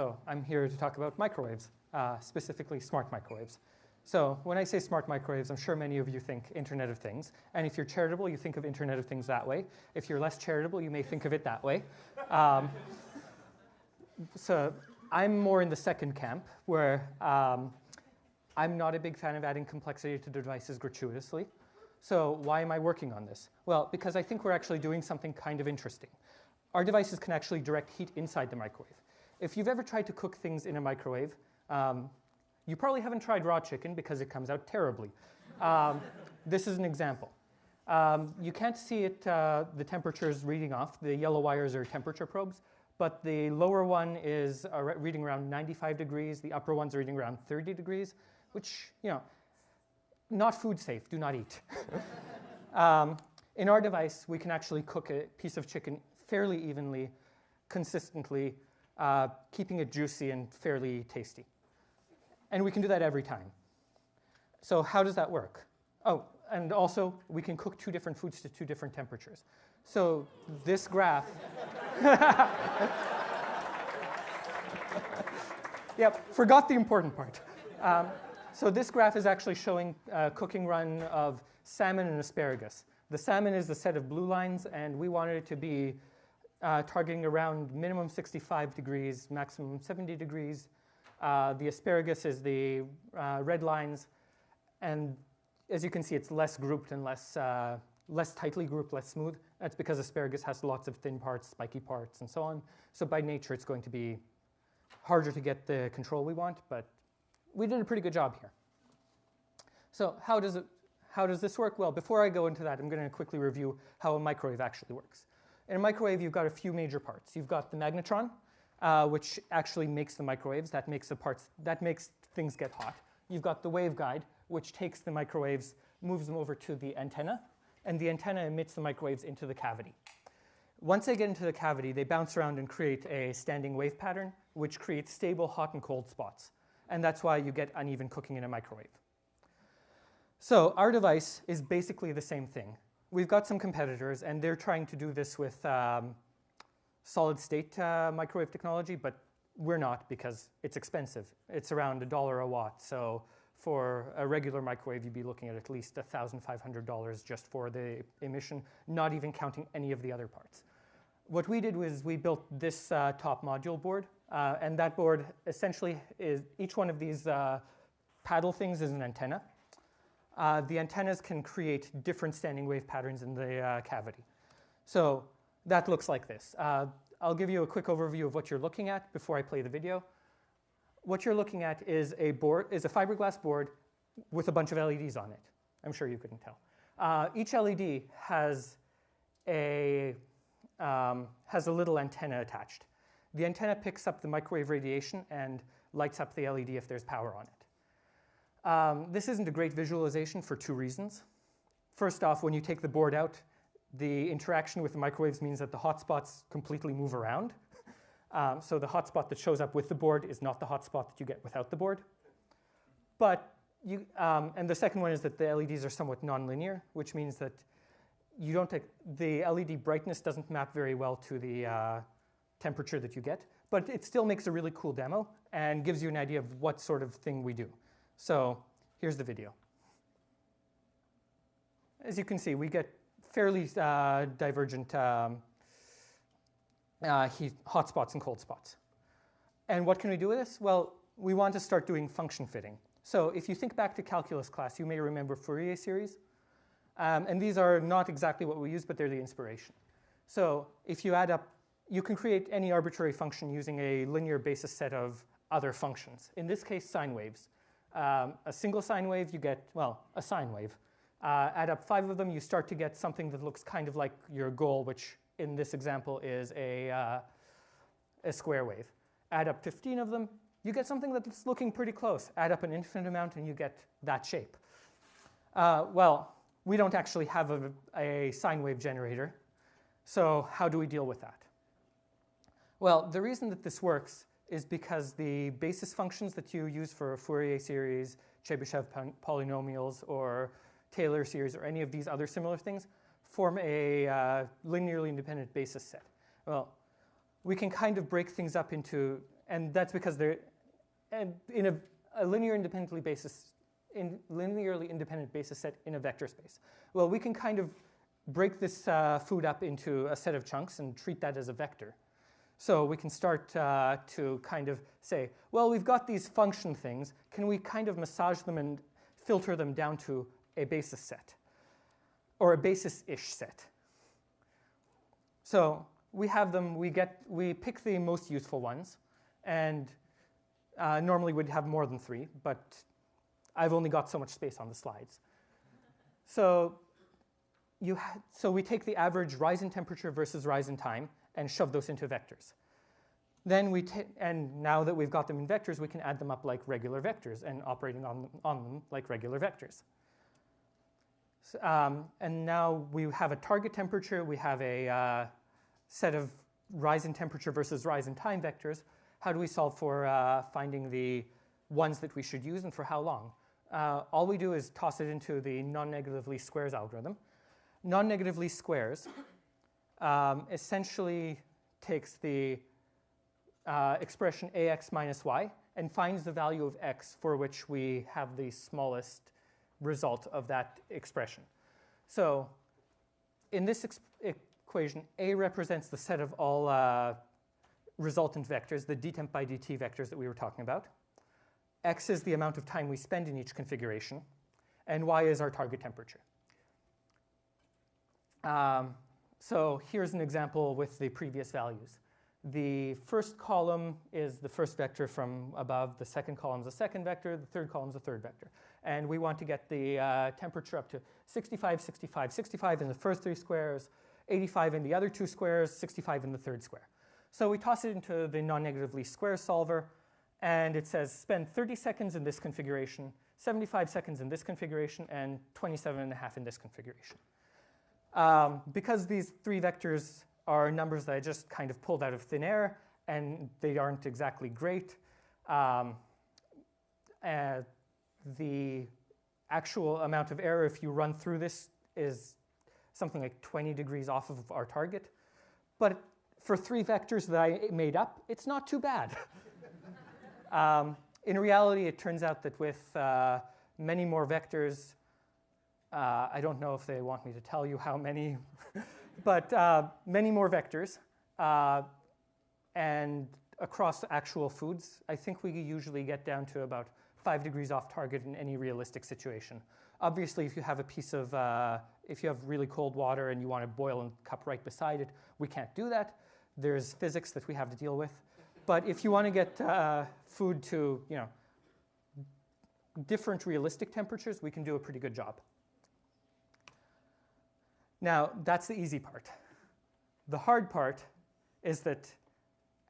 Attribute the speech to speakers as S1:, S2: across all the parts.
S1: So I'm here to talk about microwaves, uh, specifically smart microwaves. So when I say smart microwaves, I'm sure many of you think Internet of Things. And if you're charitable, you think of Internet of Things that way. If you're less charitable, you may think of it that way. Um, so I'm more in the second camp, where um, I'm not a big fan of adding complexity to devices gratuitously. So why am I working on this? Well, because I think we're actually doing something kind of interesting. Our devices can actually direct heat inside the microwave. If you've ever tried to cook things in a microwave, um, you probably haven't tried raw chicken because it comes out terribly. Um, this is an example. Um, you can't see it, uh, the temperatures reading off. The yellow wires are temperature probes, but the lower one is uh, reading around 95 degrees. The upper one's are reading around 30 degrees, which, you know, not food safe, do not eat. um, in our device, we can actually cook a piece of chicken fairly evenly, consistently, uh, keeping it juicy and fairly tasty. And we can do that every time. So how does that work? Oh, and also we can cook two different foods to two different temperatures. So this graph, yep, forgot the important part. Um, so this graph is actually showing a cooking run of salmon and asparagus. The salmon is the set of blue lines, and we wanted it to be uh, targeting around minimum 65 degrees, maximum 70 degrees. Uh, the asparagus is the uh, red lines, and as you can see, it's less grouped and less, uh, less tightly grouped, less smooth. That's because asparagus has lots of thin parts, spiky parts, and so on. So by nature, it's going to be harder to get the control we want, but we did a pretty good job here. So how does, it, how does this work? Well, before I go into that, I'm going to quickly review how a microwave actually works. In a microwave, you've got a few major parts. You've got the magnetron, uh, which actually makes the microwaves. That makes the parts, that makes things get hot. You've got the waveguide, which takes the microwaves, moves them over to the antenna, and the antenna emits the microwaves into the cavity. Once they get into the cavity, they bounce around and create a standing wave pattern, which creates stable hot and cold spots and that's why you get uneven cooking in a microwave. So our device is basically the same thing. We've got some competitors, and they're trying to do this with um, solid state uh, microwave technology, but we're not because it's expensive. It's around a dollar a watt. So for a regular microwave, you'd be looking at at least $1,500 just for the emission, not even counting any of the other parts. What we did was we built this uh, top module board, uh, and that board essentially is, each one of these uh, paddle things is an antenna. Uh, the antennas can create different standing wave patterns in the uh, cavity. So that looks like this. Uh, I'll give you a quick overview of what you're looking at before I play the video. What you're looking at is a board, is a fiberglass board with a bunch of LEDs on it. I'm sure you couldn't tell. Uh, each LED has a, um, has a little antenna attached. The antenna picks up the microwave radiation and lights up the LED if there's power on it. Um, this isn't a great visualization for two reasons. First off, when you take the board out, the interaction with the microwaves means that the hotspots completely move around. Um, so the hotspot that shows up with the board is not the hotspot that you get without the board. But you, um, and the second one is that the LEDs are somewhat nonlinear, which means that you don't take, the LED brightness doesn't map very well to the, uh, temperature that you get, but it still makes a really cool demo and gives you an idea of what sort of thing we do. So here's the video. As you can see, we get fairly uh, divergent um, uh, heat, hot spots and cold spots. And what can we do with this? Well, we want to start doing function fitting. So if you think back to calculus class, you may remember Fourier series. Um, and these are not exactly what we use, but they're the inspiration. So if you add up you can create any arbitrary function using a linear basis set of other functions. In this case, sine waves. Um, a single sine wave, you get, well, a sine wave. Uh, add up five of them, you start to get something that looks kind of like your goal, which in this example is a, uh, a square wave. Add up 15 of them, you get something that's looking pretty close. Add up an infinite amount and you get that shape. Uh, well, we don't actually have a, a sine wave generator, so how do we deal with that? Well, the reason that this works is because the basis functions that you use for Fourier series, Chebyshev polynomials, or Taylor series, or any of these other similar things, form a uh, linearly independent basis set. Well, we can kind of break things up into and that's because they're and in a, a linear independently basis, in linearly independent basis set in a vector space. Well, we can kind of break this uh, food up into a set of chunks and treat that as a vector. So we can start uh, to kind of say, well, we've got these function things. Can we kind of massage them and filter them down to a basis set or a basis-ish set? So we have them, we, get, we pick the most useful ones, and uh, normally we'd have more than three, but I've only got so much space on the slides. So, you so we take the average rise in temperature versus rise in time and shove those into vectors. Then we and now that we've got them in vectors, we can add them up like regular vectors and operating on them, on them like regular vectors. So, um, and now we have a target temperature, we have a uh, set of rise in temperature versus rise in time vectors. How do we solve for uh, finding the ones that we should use and for how long? Uh, all we do is toss it into the non-negative least squares algorithm. Non-negative least squares um, essentially takes the uh, expression ax minus y and finds the value of x for which we have the smallest result of that expression. So in this equation, A represents the set of all uh, resultant vectors, the dtemp by dt vectors that we were talking about. X is the amount of time we spend in each configuration, and Y is our target temperature. Um, so here's an example with the previous values. The first column is the first vector from above, the second column is the second vector, the third column is the third vector. And we want to get the uh, temperature up to 65, 65, 65 in the first three squares, 85 in the other two squares, 65 in the third square. So we toss it into the non-negative least square solver, and it says spend 30 seconds in this configuration, 75 seconds in this configuration, and 27 and a half in this configuration. Um, because these three vectors are numbers that I just kind of pulled out of thin air, and they aren't exactly great, um, uh, the actual amount of error if you run through this is something like 20 degrees off of our target. But for three vectors that I made up, it's not too bad. um, in reality, it turns out that with uh, many more vectors, uh, I don't know if they want me to tell you how many, but uh, many more vectors, uh, and across actual foods, I think we usually get down to about five degrees off target in any realistic situation. Obviously, if you have a piece of, uh, if you have really cold water and you want to boil a cup right beside it, we can't do that. There's physics that we have to deal with. But if you want to get uh, food to, you know, different realistic temperatures, we can do a pretty good job. Now, that's the easy part. The hard part is that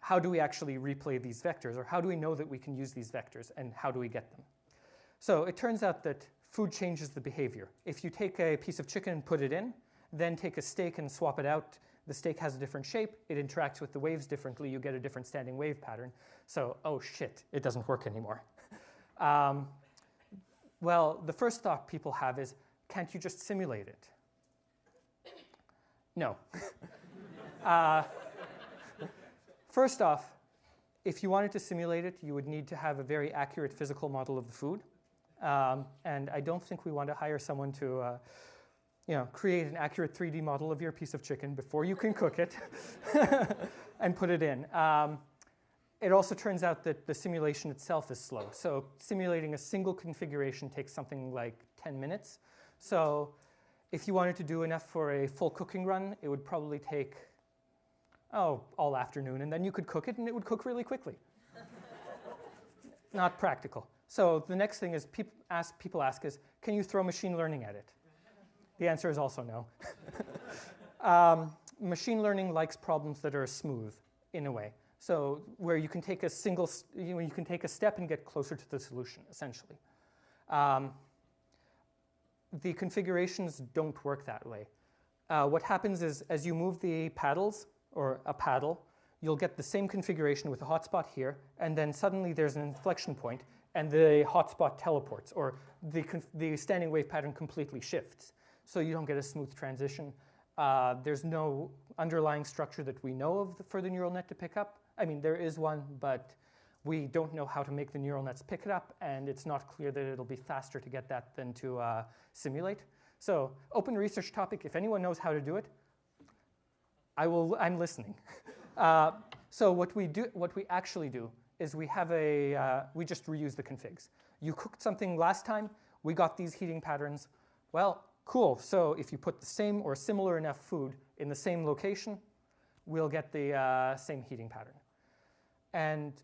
S1: how do we actually replay these vectors, or how do we know that we can use these vectors, and how do we get them? So it turns out that food changes the behavior. If you take a piece of chicken and put it in, then take a steak and swap it out, the steak has a different shape, it interacts with the waves differently, you get a different standing wave pattern. So, oh shit, it doesn't work anymore. um, well, the first thought people have is, can't you just simulate it? No. uh, first off, if you wanted to simulate it, you would need to have a very accurate physical model of the food. Um, and I don't think we want to hire someone to uh, you know, create an accurate 3D model of your piece of chicken before you can cook it and put it in. Um, it also turns out that the simulation itself is slow. So simulating a single configuration takes something like 10 minutes. So if you wanted to do enough for a full cooking run, it would probably take, oh, all afternoon. And then you could cook it and it would cook really quickly. Not practical. So the next thing is people ask, people ask is, can you throw machine learning at it? The answer is also no. um, machine learning likes problems that are smooth in a way. So where you can take a single, you, know, you can take a step and get closer to the solution, essentially. Um, the configurations don't work that way. Uh, what happens is as you move the paddles, or a paddle, you'll get the same configuration with a hotspot here, and then suddenly there's an inflection point, and the hotspot teleports, or the, the standing wave pattern completely shifts. So you don't get a smooth transition. Uh, there's no underlying structure that we know of for the neural net to pick up. I mean, there is one, but we don't know how to make the neural nets pick it up, and it's not clear that it'll be faster to get that than to uh, simulate. So open research topic, if anyone knows how to do it, I will, I'm listening. uh, so what we, do, what we actually do is we have a, uh, we just reuse the configs. You cooked something last time, we got these heating patterns. Well, cool, so if you put the same or similar enough food in the same location, we'll get the uh, same heating pattern. And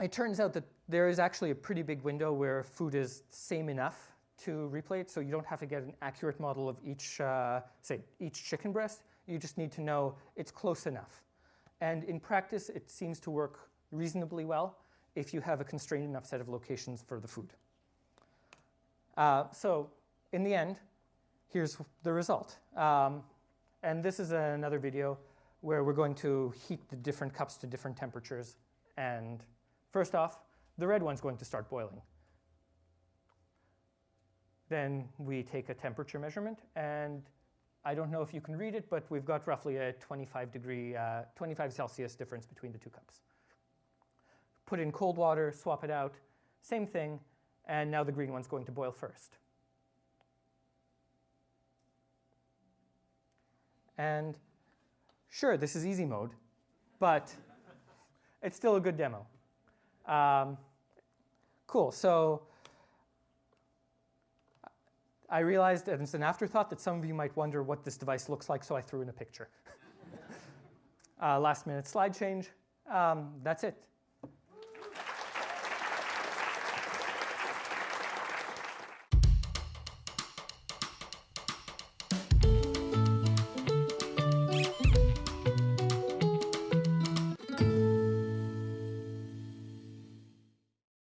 S1: it turns out that there is actually a pretty big window where food is same enough to replay it, so you don't have to get an accurate model of each, uh, say, each chicken breast. You just need to know it's close enough. And in practice, it seems to work reasonably well if you have a constrained enough set of locations for the food. Uh, so in the end, here's the result. Um, and this is another video where we're going to heat the different cups to different temperatures. And first off, the red one's going to start boiling. Then we take a temperature measurement, and I don't know if you can read it, but we've got roughly a 25 degree, uh, 25 Celsius difference between the two cups. Put in cold water, swap it out, same thing, and now the green one's going to boil first. And sure, this is easy mode, but it's still a good demo. Um, cool, so I realized, as an afterthought, that some of you might wonder what this device looks like, so I threw in a picture. uh, last minute slide change. Um, that's it.